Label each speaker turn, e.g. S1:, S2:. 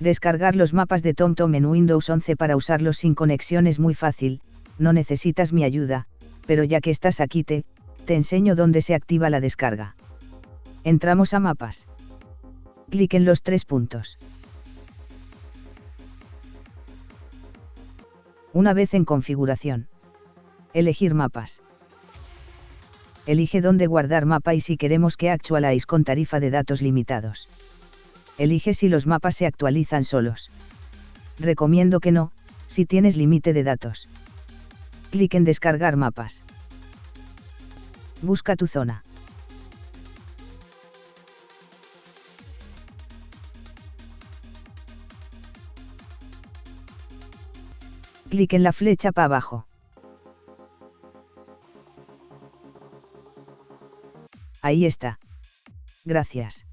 S1: Descargar los mapas de TomTom en Windows 11 para usarlos sin conexión es muy fácil, no necesitas mi ayuda, pero ya que estás aquí te, te enseño dónde se activa la descarga. Entramos a mapas. Clic en los tres puntos. Una vez en configuración. Elegir mapas. Elige dónde guardar mapa y si queremos que actualize con tarifa de datos limitados. Elige si los mapas se actualizan solos. Recomiendo que no, si tienes límite de datos. Clic en descargar mapas. Busca tu zona. Clic en la flecha para abajo. Ahí está. Gracias.